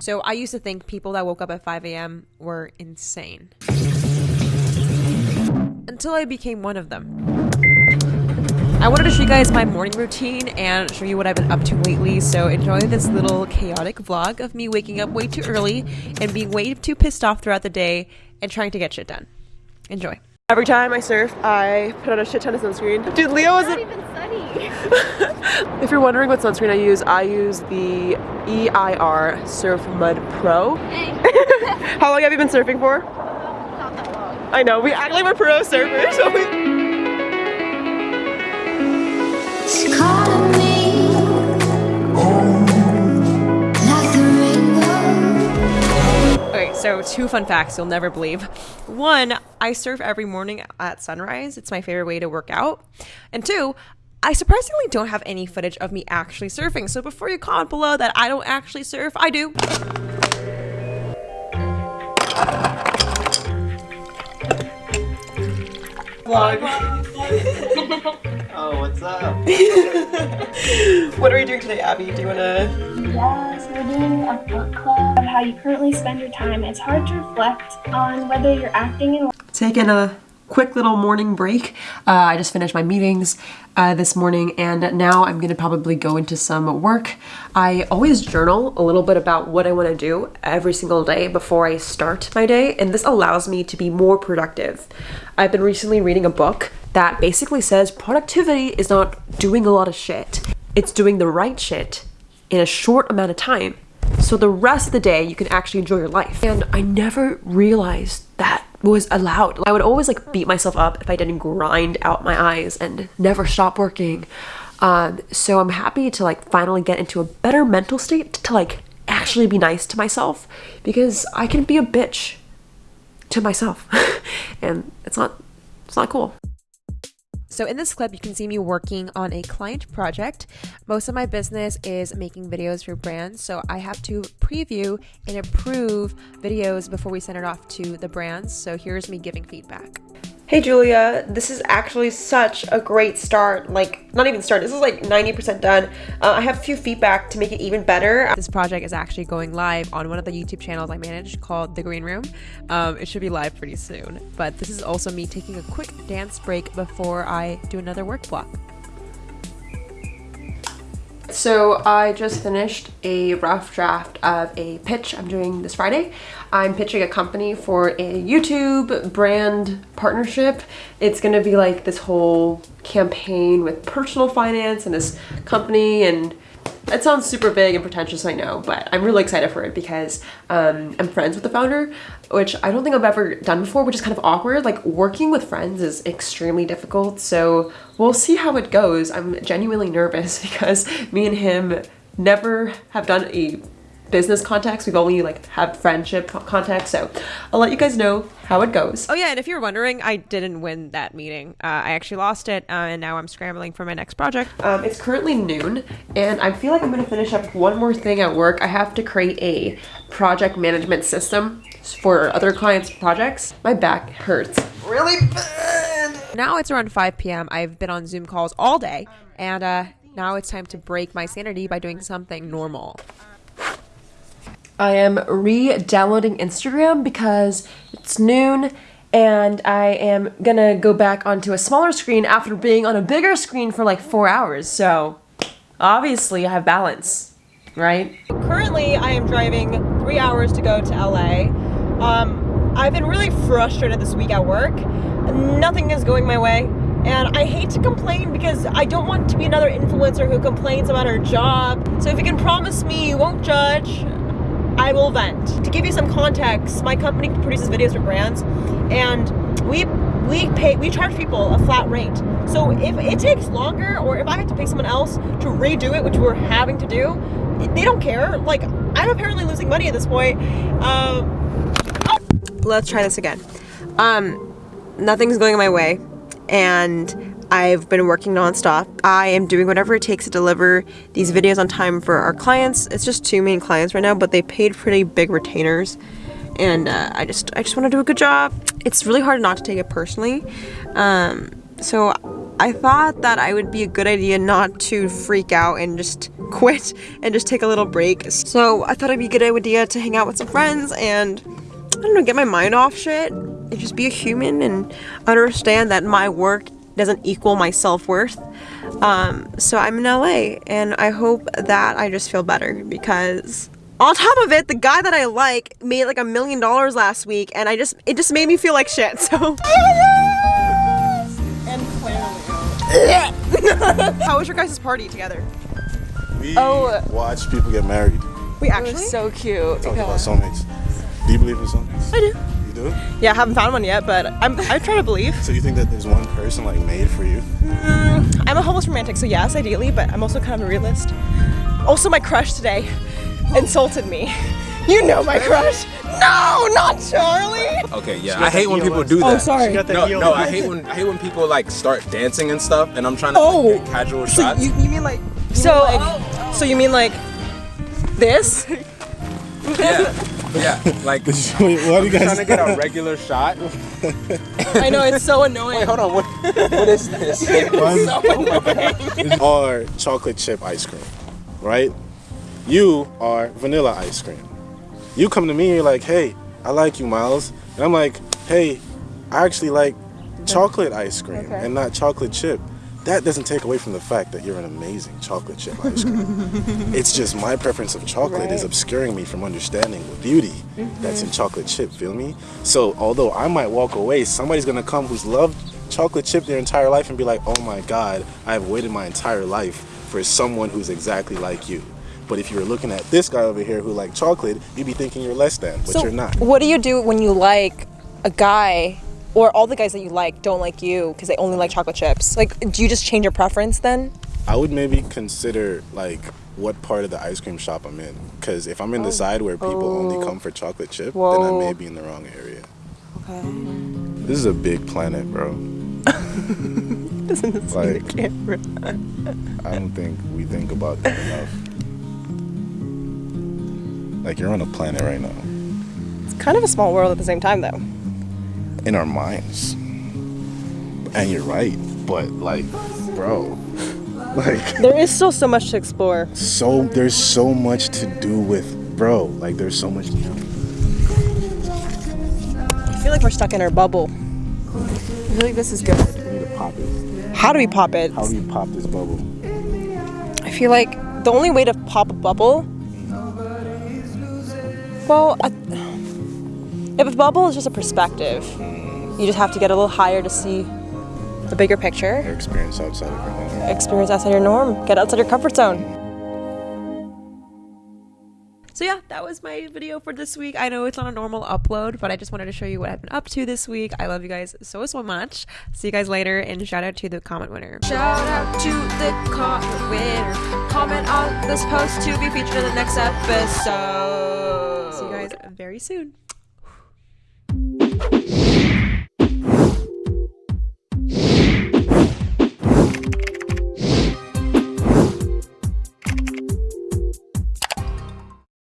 So I used to think people that woke up at 5 a.m. were insane. Until I became one of them. I wanted to show you guys my morning routine and show you what I've been up to lately, so enjoy this little chaotic vlog of me waking up way too early and being way too pissed off throughout the day and trying to get shit done. Enjoy. Every time I surf, I put on a shit ton of sunscreen. Dude, Leo is not even sunny. if you're wondering what sunscreen I use, I use the EIR Surf Mud Pro. Hey. How long have you been surfing for? Not that long. I know, we act like we're pro surfers. Okay, so two fun facts you'll never believe. One, I surf every morning at sunrise. It's my favorite way to work out. And two, I surprisingly don't have any footage of me actually surfing. So before you comment below that I don't actually surf, I do. Vlog. Oh, what's up? what are we doing today, Abby? Do you want to... Yes, we're doing a book club of how you currently spend your time. It's hard to reflect on whether you're acting in... Taking a quick little morning break. Uh, I just finished my meetings uh, this morning and now I'm gonna probably go into some work. I always journal a little bit about what I wanna do every single day before I start my day and this allows me to be more productive. I've been recently reading a book that basically says productivity is not doing a lot of shit. It's doing the right shit in a short amount of time. So the rest of the day you can actually enjoy your life. And I never realized that was allowed. I would always like beat myself up if I didn't grind out my eyes and never stop working. Um, so I'm happy to like finally get into a better mental state to like actually be nice to myself because I can be a bitch to myself and it's not it's not cool. So in this clip, you can see me working on a client project. Most of my business is making videos for brands, so I have to preview and approve videos before we send it off to the brands. So here's me giving feedback. Hey Julia, this is actually such a great start. Like, not even start, this is like 90% done. Uh, I have a few feedback to make it even better. This project is actually going live on one of the YouTube channels I manage called The Green Room. Um, it should be live pretty soon. But this is also me taking a quick dance break before I do another work block. So I just finished a rough draft of a pitch I'm doing this Friday. I'm pitching a company for a YouTube brand partnership. It's gonna be like this whole campaign with personal finance and this company and it sounds super big and pretentious, I know, but I'm really excited for it because um, I'm friends with the founder, which I don't think I've ever done before, which is kind of awkward. Like working with friends is extremely difficult, so we'll see how it goes. I'm genuinely nervous because me and him never have done a business contacts. We've only like had friendship contacts. So I'll let you guys know how it goes. Oh yeah, and if you're wondering, I didn't win that meeting. Uh, I actually lost it, uh, and now I'm scrambling for my next project. Um, it's currently noon, and I feel like I'm gonna finish up one more thing at work. I have to create a project management system for other clients' projects. My back hurts really bad. Now it's around 5 p.m. I've been on Zoom calls all day, and uh, now it's time to break my sanity by doing something normal. I am re-downloading Instagram because it's noon and I am gonna go back onto a smaller screen after being on a bigger screen for like four hours. So obviously I have balance, right? Currently I am driving three hours to go to LA. Um, I've been really frustrated this week at work. Nothing is going my way. And I hate to complain because I don't want to be another influencer who complains about her job. So if you can promise me you won't judge, I will vent. To give you some context, my company produces videos for brands and we we pay we charge people a flat rate. So if it takes longer or if I have to pay someone else to redo it, which we're having to do, they don't care. Like I'm apparently losing money at this point. Um, oh. Let's try this again. Um, nothing's going my way and I've been working nonstop. I am doing whatever it takes to deliver these videos on time for our clients. It's just two main clients right now, but they paid pretty big retainers. And uh, I just I just want to do a good job. It's really hard not to take it personally. Um, so I thought that I would be a good idea not to freak out and just quit and just take a little break. So I thought it'd be a good idea to hang out with some friends and I don't know, get my mind off shit and just be a human and understand that my work doesn't equal my self-worth. Um, so I'm in LA and I hope that I just feel better because on top of it, the guy that I like made like a million dollars last week and I just, it just made me feel like shit, so. and How was your guys' party together? We Oh. watch people get married. We actually? so cute. Talk about soulmates. Do you believe in soulmates? I do. You do? Yeah, I haven't found one yet, but I'm, I'm trying to believe. So you think that there's one person like made for you? Mm, I'm a hopeless romantic, so yes, ideally, but I'm also kind of a realist. Also, my crush today insulted me. You know my crush. No, not Charlie. Okay, yeah. I hate when people do oh, that. Oh, sorry. No, no, I hate when I hate when people like start dancing and stuff, and I'm trying to Oh. like, get casual So shots. you, you mean like so? Like, so you mean like this? yeah, yeah. Like Wait, why do you trying guys? to get a regular shot. I know it's so annoying. Wait, hold on. What, what is this? are chocolate chip ice cream, right? You are vanilla ice cream. You come to me and you're like, hey, I like you, Miles. And I'm like, hey, I actually like chocolate ice cream and not chocolate chip. That doesn't take away from the fact that you're an amazing chocolate chip ice cream. it's just my preference of chocolate is obscuring me from understanding the beauty that's in mm-hmm. chocolate chip, feel me? So although I might walk away, somebody's gonna come who's loved chocolate chip their entire life and be like, oh my god, I've waited my entire life for someone who's exactly like you. But if you were looking at this guy over here who liked chocolate, you'd be thinking you're less than, but So you're not. what do you do when you like a guy or all the guys that you like don't like you because they only like chocolate chips? Like, do you just change your preference then? I would maybe consider like what part of the ice cream shop I'm in. Because if I'm in the oh. side where people only oh. come for chocolate chip, then I may be in the wrong area. okay This is a big planet, bro. Doesn't see Like- the camera. I don't think we think about that enough. Like you're on a planet right now. It's kind of a small world at the same time, though. In our minds. And you're right, but like, bro, like There is still so much to explore. so there's so much to do with bro. Like there's so much to do. I feel like we're stuck in our bubble. I feel like this is good. We need to pop it. How do we pop it? How do you pop this bubble? I feel like the only way to pop a bubble. Well, I, if a bubble is just a perspective, you just have to get a little higher to see the bigger picture. Your experience outside of your home. Experience outside your norm. Get outside your comfort zone. So yeah, that was my video for this week. I know it's not a normal upload, but I just wanted to show you what I've been up to this week. I love you guys so so much. See you guys later, and shout out to the comment winner. Shout out to the comment winner. Comment on this post to be featured in the next episode. See you guys very soon.